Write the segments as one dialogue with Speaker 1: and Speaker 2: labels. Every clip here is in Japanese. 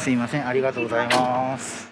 Speaker 1: すいません。ありがとうございます。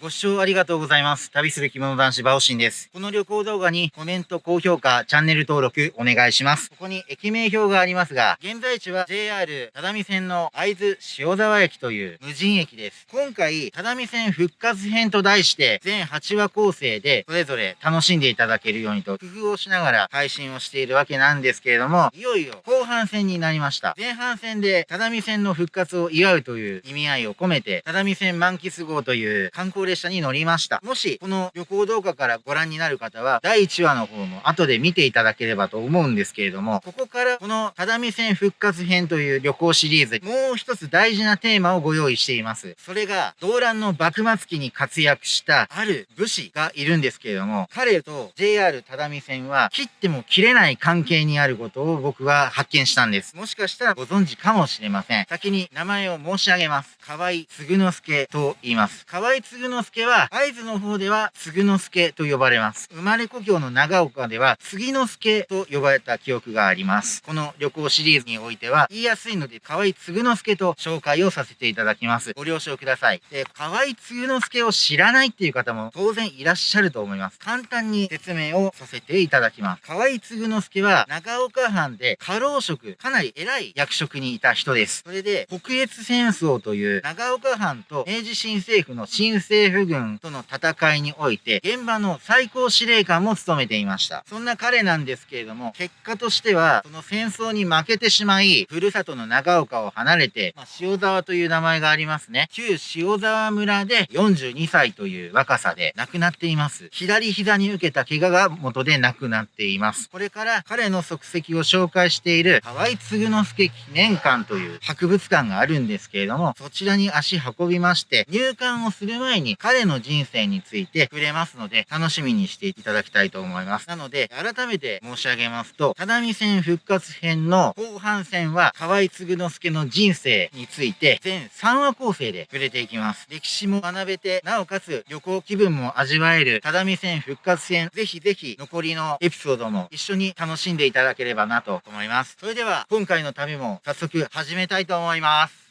Speaker 1: ご視聴ありがとうございます。旅する着物男子バオシンです。この旅行動画にコメント、高評価、チャンネル登録お願いします。ここに駅名表がありますが、現在地は JR 只見線の会津塩沢駅という無人駅です。今回、只見線復活編と題して、全8話構成でそれぞれ楽しんでいただけるようにと工夫をしながら配信をしているわけなんですけれども、いよいよ後半戦になりました。前半戦で只見線の復活を祝うという意味合いを込めて、只見線満喫号という観光列車に乗りました。もし、この旅行動画からご覧になる方は、第1話の方も後で見ていただければと思うんですけれども、ここからこの只見線復活編という旅行シリーズ、もう一つ大事なテーマをご用意しています。それが、動乱の幕末期に活躍したある武士がいるんですけれども、彼と JR 只見線は切っても切れない関係にあることを僕は発見したんです。もしかしたらご存知かもしれません。先に名前を申し上げます。河合嗣之助と言います。河合嗣之助は、会津の方では嗣之助と呼ばれます。生まれ故郷の長岡では杉之助と呼ばれた記憶があります。この旅行シリーズにおいては、言いやすいので、河合嗣之助と紹介をさせていただきます。ご了承ください。で、河合嗣之助を知らないっていう方も当然いらっしゃると思います。簡単に説明をさせていただきます。河合嗣之助は長岡藩で家老職、かなり偉い役職にいた人です。それで、北越戦争という長岡藩と明治新政府の新政府軍との戦いにおいて、現場の最高司令官も務めていました。そんな彼なんですけれども、結果としては、その戦争に負けてしまい、ふるさとの長岡を離れて、まあ、塩沢という名前がありますね。旧塩沢村で42歳という若さで亡くなっています。左膝に受けた怪我が元で亡くなっています。これから彼の足跡を紹介している河合嗣之助記念館という博物館があるんですけれども、そちらに足運びまして、入館をする前に彼の人生について触れますので、楽しみにしていただきたいと思います。なので、改めて申し上げますと、只見線復活編の後半戦は、河合嗣之助の人生について、全3話構成で触れていきます。歴史も学べて、なおかつ旅行気分も味わえる只見線復活編、ぜひぜひ残りのエピソードも一緒に楽しんでいただければなと思います。それでは、今回の旅も早速始めたいと思います。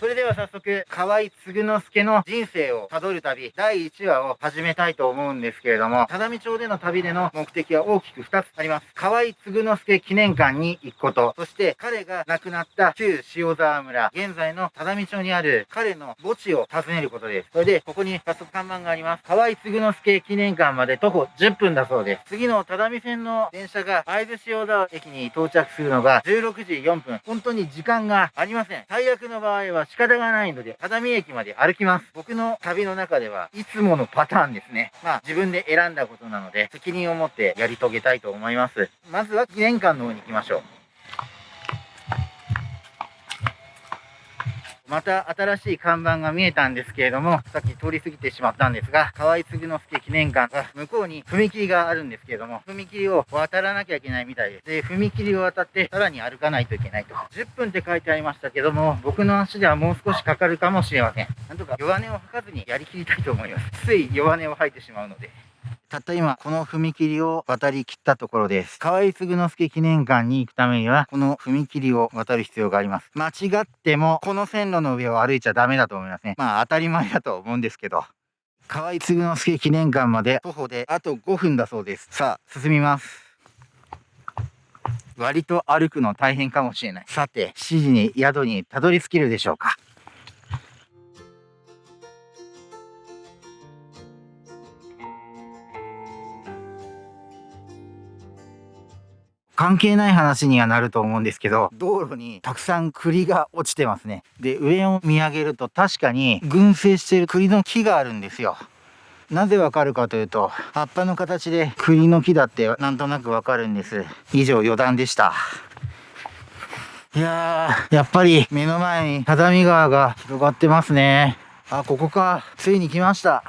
Speaker 1: それでは早速、河合嗣之助の人生をたどる旅、第1話を始めたいと思うんですけれども、只見町での旅での目的は大きく2つあります。河合嗣之助記念館に行くこと、そして彼が亡くなった旧塩沢村、現在の只見町にある彼の墓地を訪ねることです。それで、ここに早速看板があります。河合嗣之助記念館まで徒歩10分だそうです。次の只見線の電車が会津塩沢駅に到着するのが16時4分。本当に時間がありません。最悪の場合は仕方がないので、只見駅まで歩きます。僕の旅の中ではいつものパターンですね。まあ自分で選んだことなので、責任を持ってやり遂げたいと思います。まずは記念館の方に行きましょう。また新しい看板が見えたんですけれども、さっき通り過ぎてしまったんですが、河合嗣之助記念館が向こうに踏切があるんですけれども、踏切を渡らなきゃいけないみたいです。で、踏切を渡ってさらに歩かないといけないと。10分って書いてありましたけども、僕の足ではもう少しかかるかもしれません。なんとか弱音を吐かずにやりきりたいと思います。つい弱音を吐いてしまうので。たった今、この踏切を渡り切ったところです。河合嗣之助記念館に行くためには、この踏切を渡る必要があります。間違っても、この線路の上を歩いちゃダメだと思いますね。まあ、当たり前だと思うんですけど。河合嗣之助記念館まで徒歩であと5分だそうです。さあ、進みます。割と歩くの大変かもしれない。さて、7時に宿にたどり着けるでしょうか。関係ない話にはなると思うんですけど、道路にたくさん栗が落ちてますね。で、上を見上げると確かに群生してる栗の木があるんですよ。なぜわかるかというと、葉っぱの形で栗の木だってなんとなくわかるんです。以上余談でした。いやー、やっぱり目の前に只見川が広がってますね。あ、ここか。ついに来ました。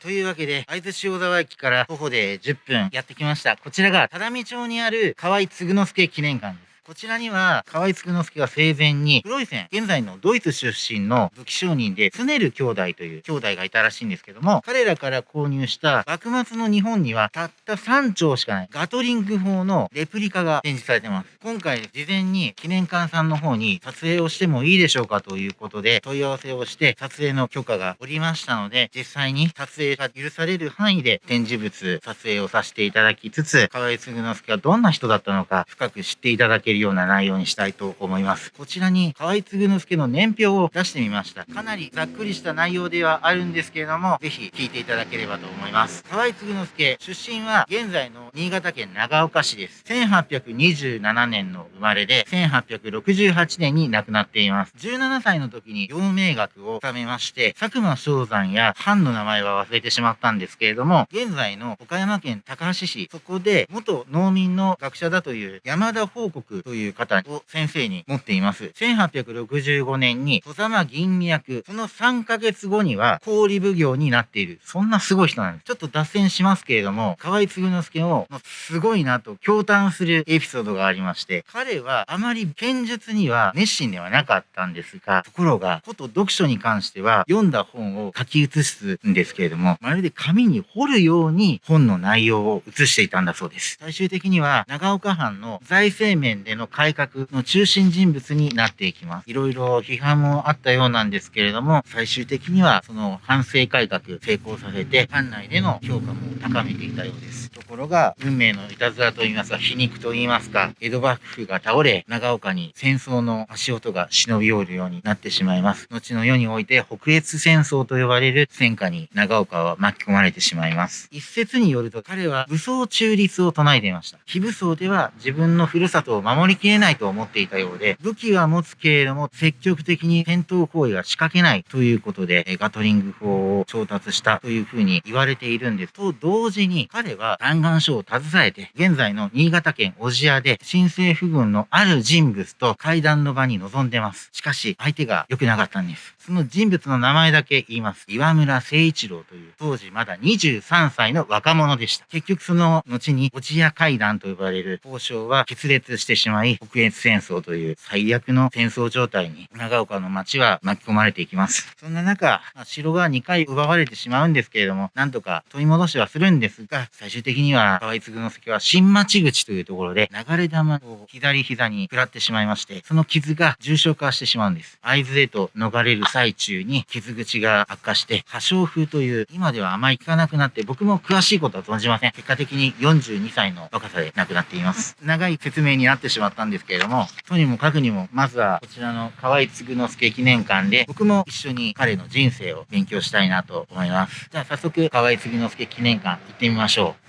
Speaker 1: というわけで、会津塩沢駅から徒歩で10分やってきました。こちらが、只見町にある河合嗣之助記念館です。こちらには、河合嗣之助が生前に、黒い線、現在のドイツ出身の武器商人で、スネル兄弟という兄弟がいたらしいんですけども、彼らから購入した幕末の日本にはたった3丁しかないガトリング砲のレプリカが展示されてます。今回事前に記念館さんの方に撮影をしてもいいでしょうかということで問い合わせをして撮影の許可がおりましたので、実際に撮影が許される範囲で展示物撮影をさせていただきつつ、河合嗣之助がどんな人だったのか深く知っていただけるような内容にしたいと思います。こちらに河合嗣之助の年表を出してみました。かなりざっくりした内容ではあるんですけれども、ぜひ聞いていただければと思います。河合嗣之助、出身は現在の新潟県長岡市です。1827年の生まれで、1868年に亡くなっています。17歳の時に陽明学を収めまして、佐久間昌山や藩の名前は忘れてしまったんですけれども、現在の岡山県高橋市、そこで元農民の学者だという山田報告という方を先生に持っています。1865年に戸様銀脈、その3ヶ月後には氷奉行になっている。そんなすごい人なんです。ちょっと脱線しますけれども、河合嗣之助をすごいなと驚嘆するエピソードがありまして、彼はあまり剣術には熱心ではなかったんですが、ところが、こと読書に関しては読んだ本を書き写すんですけれども、まるで紙に彫るように本の内容を写していたんだそうです。最終的には長岡藩の財政面での改革の中心人物になっていきます。いろいろ批判もあったようなんですけれども、最終的にはその反省改革成功させて、藩内での評価も高めていたようです。ところが、運命のいたずらと言いますか、皮肉と言いますか、江戸幕府が倒れ、長岡に戦争の足音が忍び寄るようになってしまいます。後の世において北越戦争と呼ばれる戦火に長岡は巻き込まれてしまいます。一説によると彼は武装中立を唱えていました。非武装では自分のふるさとを守りきれないと思っていたようで、武器は持つけれども積極的に戦闘行為は仕掛けないということで、ガトリング砲を調達したというふうに言われているんです。と同時に彼は弾丸書を携えて、現在の新潟県小千谷で新政府軍のある人物と会談の場に臨んでます。しかし、相手が良くなかったんです。その人物の名前だけ言います。岩村誠一郎という、当時まだ23歳の若者でした。結局その後に、小千谷会談と呼ばれる交渉は決裂してしまい、しまい北越戦争という最悪の戦争状態に長岡の町は巻き込まれていきます。そんな中、城が2回奪われてしまうんですけれども、なんとか取り戻しはするんですが、最終的には河合嗣之助は新町口というところで流れ弾を左膝に食らってしまいまして、その傷が重症化してしまうんです。会津へと逃れる最中に傷口が悪化して、破傷風という今ではあまり効かなくなって、僕も詳しいことは存じません。結果的に42歳の若さで亡くなっています。長い説明になってしまったんですけれども、とにもかくにも、まずはこちらの河合嗣之助記念館で、僕も一緒に彼の人生を勉強したいなと思います。じゃあ早速、河合嗣之助記念館行ってみましょう。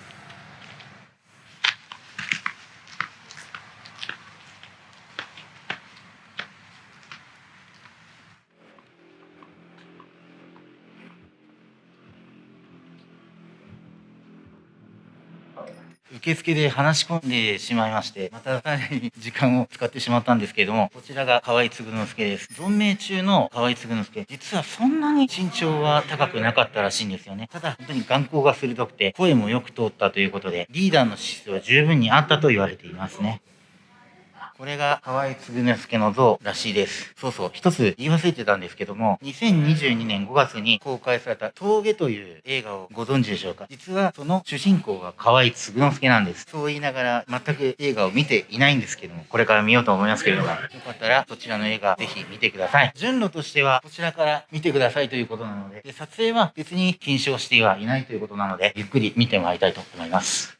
Speaker 1: 受付で話し込んでしまいまして、またかなり時間を使ってしまったんですけれども、こちらが河合嗣之助です。存命中の河合嗣之助、実はそんなに身長は高くなかったらしいんですよね。ただ、本当に眼光が鋭くて、声もよく通ったということで、リーダーの資質は十分にあったと言われていますね。これが河合嗣之助の像らしいです。そうそう、一つ言い忘れてたんですけども、2022年5月に公開された峠という映画をご存知でしょうか？実はその主人公が河合嗣之助なんです。そう言いながら全く映画を見ていないんですけども、これから見ようと思いますけれども、よかったらそちらの映画ぜひ見てください。順路としてはこちらから見てくださいということなので、で撮影は別に禁止をしてはいないということなので、ゆっくり見てもらいたいと思います。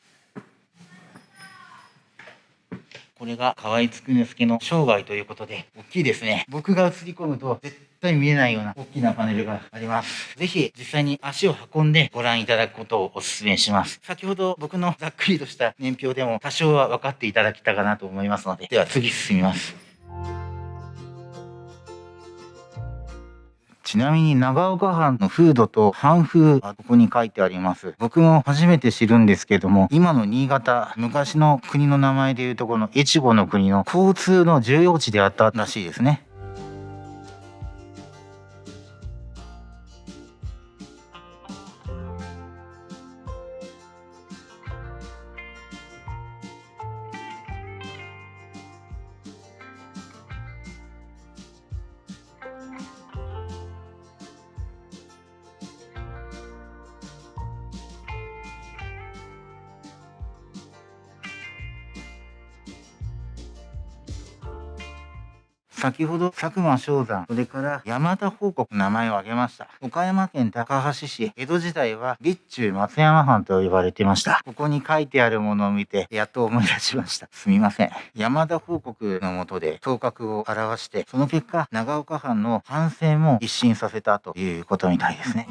Speaker 1: これが河合嗣之助の生涯ということで、大きいですね。僕が映り込むと絶対見えないような大きなパネルがあります。ぜひ実際に足を運んでご覧いただくことをお勧めします。先ほど僕のざっくりとした年表でも多少は分かっていただけたかなと思いますので、では次進みます。ちなみに長岡藩の風土と藩風はここに書いてあります？僕も初めて知るんですけども、今の新潟、昔の国の名前でいうとこの越後の国の交通の重要地であったらしいですね。先ほど佐久間昌山、それから山田報告名前を挙げました。岡山県高橋市、江戸時代は備中松山藩と呼ばれていました。ここに書いてあるものを見て、やっと思い出しました。すみません。山田報告のもとで頭角を表して、その結果、長岡藩の反省も一新させたということみたいですね。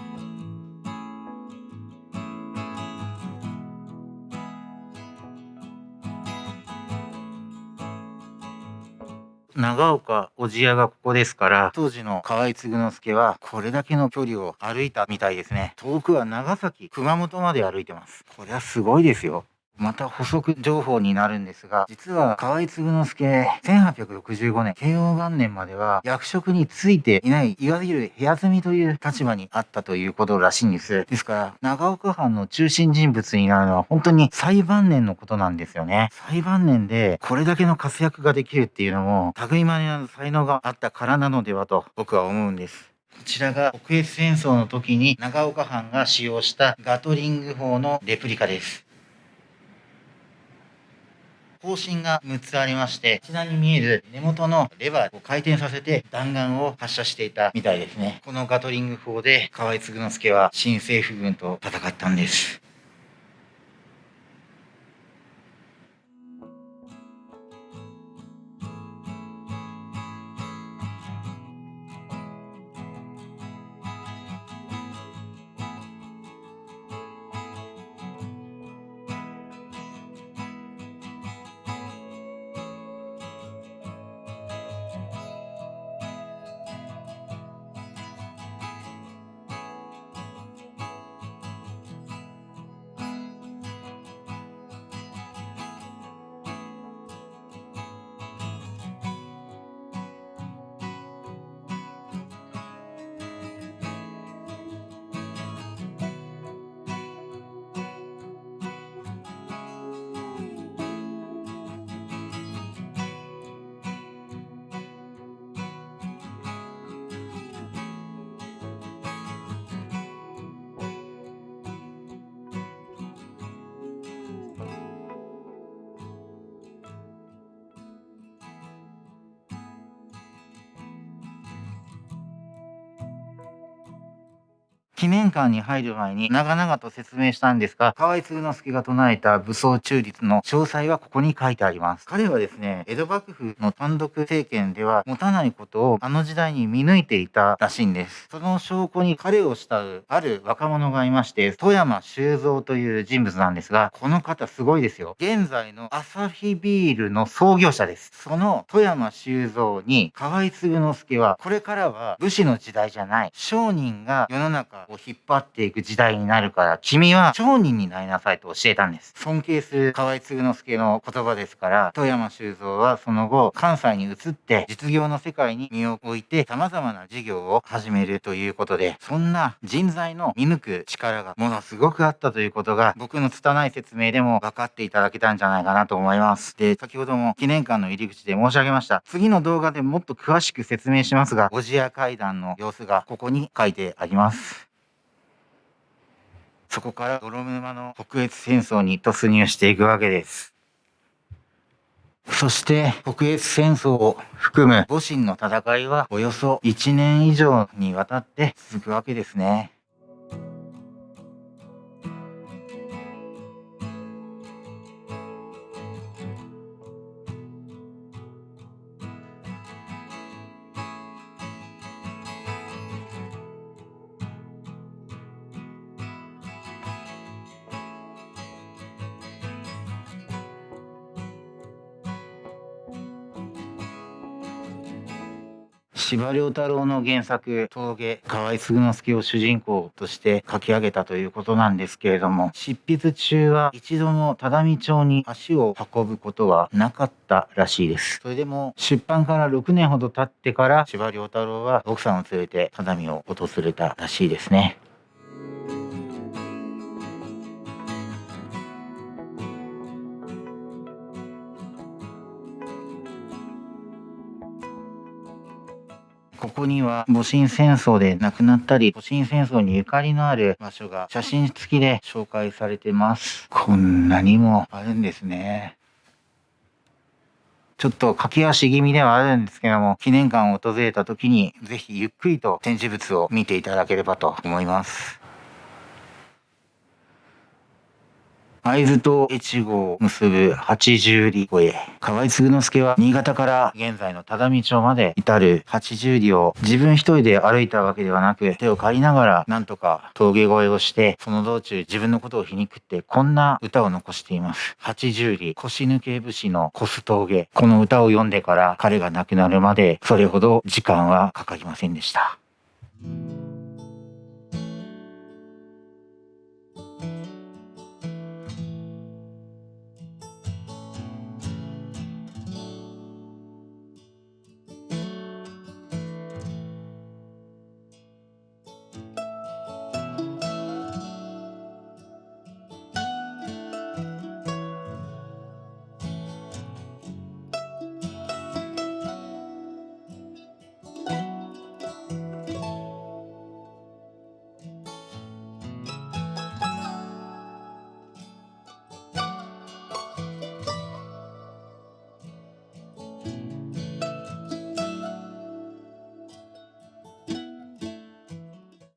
Speaker 1: 長岡小千谷がここですから、当時の河合嗣之助はこれだけの距離を歩いたみたいですね。遠くは長崎、熊本まで歩いてます。これはすごいですよ。また補足情報になるんですが、実は河合継之助、1865年、慶応元年までは役職についていない、いわゆる部屋住みという立場にあったということらしいんです。ですから、長岡藩の中心人物になるのは本当に最晩年のことなんですよね。最晩年でこれだけの活躍ができるっていうのも、類まれな才能があったからなのではと僕は思うんです。こちらが国越戦争の時に長岡藩が使用したガトリング砲のレプリカです。方針が6つありまして、こちらに見える根元のレバーを回転させて弾丸を発射していたみたいですね。このガトリング砲で河合継之助は新政府軍と戦ったんです。記念館に入る前に長々と説明したんですが、河合継之助が唱えた武装中立の詳細はここに書いてあります。彼はですね、江戸幕府の単独政権では持たないことをあの時代に見抜いていたらしいんです。その証拠に彼を慕うある若者がいまして、富山修造という人物なんですが、この方すごいですよ。現在のアサヒビールの創業者です。その富山修造に河合継之助は、これからは武士の時代じゃない。商人が世の中を引っ張っていく時代になるから、君は商人になりなさいと教えたんです。尊敬する河合継之助の言葉ですから、富山修造はその後、関西に移って実業の世界に身を置いて様々な事業を始めるということで、そんな人材の見抜く力がものすごくあったということが、僕の拙い説明でも分かっていただけたんじゃないかなと思います。で、先ほども記念館の入り口で申し上げました。次の動画でもっと詳しく説明しますが、小千谷階段の様子がここに書いてあります。そこから泥沼の北越戦争に突入していくわけです。そして北越戦争を含む戊辰の戦いはおよそ1年以上にわたって続くわけですね。司馬太郎の原作、峠、河合嗣之助を主人公として書き上げたということなんですけれども、執筆中は一度も只見町に足を運ぶことはなかったらしいです。それでも出版から6年ほど経ってから司馬太郎は奥さんを連れて只見を訪れたらしいですね。ここには戊辰戦争で亡くなったり、戊辰戦争にゆかりのある場所が写真付きで紹介されてます。こんなにもあるんですね。ちょっと駆け足気味ではあるんですけども、記念館を訪れた時に、ぜひゆっくりと展示物を見ていただければと思います。会津と越後を結ぶ八十里越え。河合継之助は新潟から現在の只見町まで至る八十里を自分一人で歩いたわけではなく、手を借りながらなんとか峠越えをして、その道中自分のことを皮肉ってこんな歌を残しています。八十里腰抜け節の越す峠。この歌を読んでから彼が亡くなるまでそれほど時間はかかりませんでした。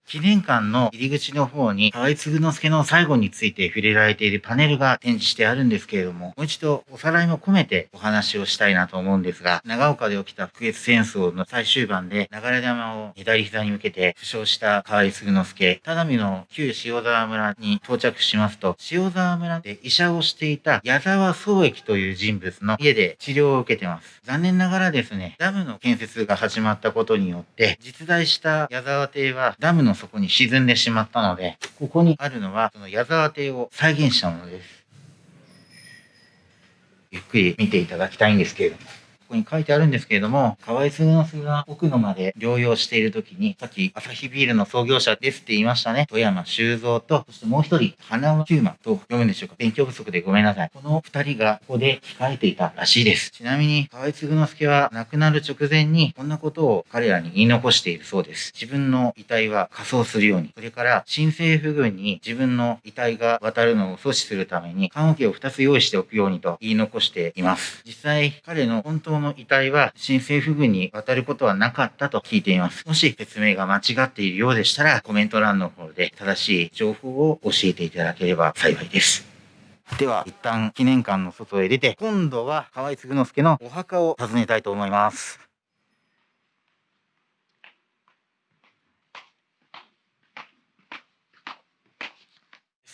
Speaker 1: 記念館の入り口の方に、河合継之助の最後について触れられているパネルが展示してあるんですけれども、もう一度おさらいも込めてお話をしたいなと思うんですが、長岡で起きた福越戦争の最終盤で流れ玉を左膝に向けて負傷した河合継之助、只見の旧塩沢村に到着しますと、塩沢村で医者をしていた矢沢宗益という人物の家で治療を受けてます。残念ながらですね、ダムの建設が始まったことによって、実在した矢沢邸はダムの底に沈んでしまったので、ここにあるのは、その矢沢邸を再現したものです。ゆっくり見ていただきたいんですけれども。ここに書いてあるんですけれども、河合杉之助が奥野まで療養している時に、さっき朝日ビールの創業者ですって言いましたね。富山修造と、そしてもう一人、花輪九馬と読むんでしょうか。勉強不足でごめんなさい。この二人がここで控えていたらしいです。ちなみに、河合杉之助は亡くなる直前に、こんなことを彼らに言い残しているそうです。自分の遺体は仮装するように、それから新政府軍に自分の遺体が渡るのを阻止するために、棺桶を2つ用意しておくようにと言い残しています。実際、彼の本当の遺体は新政府軍に渡ることはなかったと聞いています。もし説明が間違っているようでしたら、コメント欄の方で正しい情報を教えていただければ幸いです。では、一旦記念館の外へ出て、今度は河合嗣之助のお墓を訪ねたいと思います。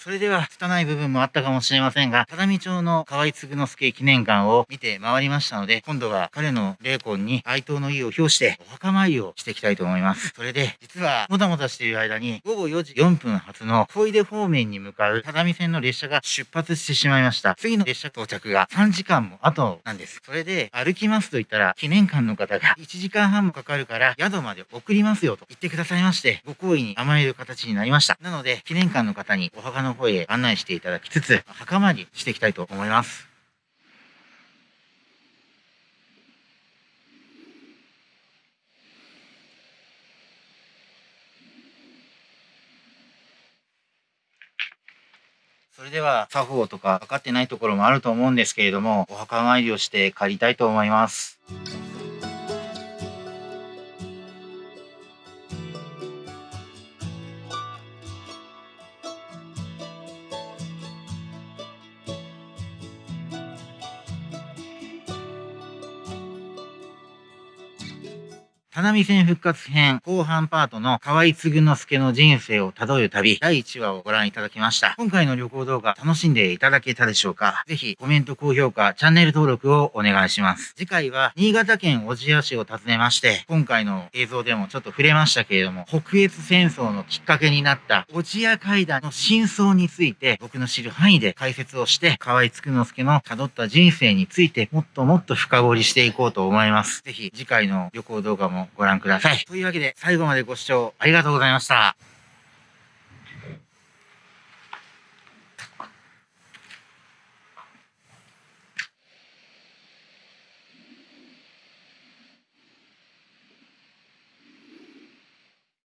Speaker 1: それでは、拙い部分もあったかもしれませんが、只見町の河合継之助記念館を見て回りましたので、今度は彼の霊魂に哀悼の意を表して、お墓参りをしていきたいと思います。それで、実は、もたもたしている間に、午後4時4分発の小出方面に向かう只見線の列車が出発してしまいました。次の列車到着が3時間も後なんです。それで、歩きますと言ったら、記念館の方が1時間半もかかるから、宿まで送りますよと言ってくださいまして、ご好意に甘える形になりました。なので、記念館の方にお墓の方へ案内していただきつつ、墓参りしていきたいと思います。それでは、作法とか分かってないところもあると思うんですけれども、お墓参りをして帰りたいと思います。花見線復活編後半パートの河合継之助の人生をたどる旅第1話をご覧いただきました。今回の旅行動画楽しんでいただけたでしょうか？ぜひコメント、高評価、チャンネル登録をお願いします。次回は新潟県小千谷市を訪ねまして、今回の映像でもちょっと触れましたけれども、北越戦争のきっかけになった小千谷階段の真相について僕の知る範囲で解説をして、河合継之助の辿った人生についてもっともっと深掘りしていこうと思います。ぜひ次回の旅行動画もご覧ご覧ください。というわけで、最後までご視聴ありがとうございました。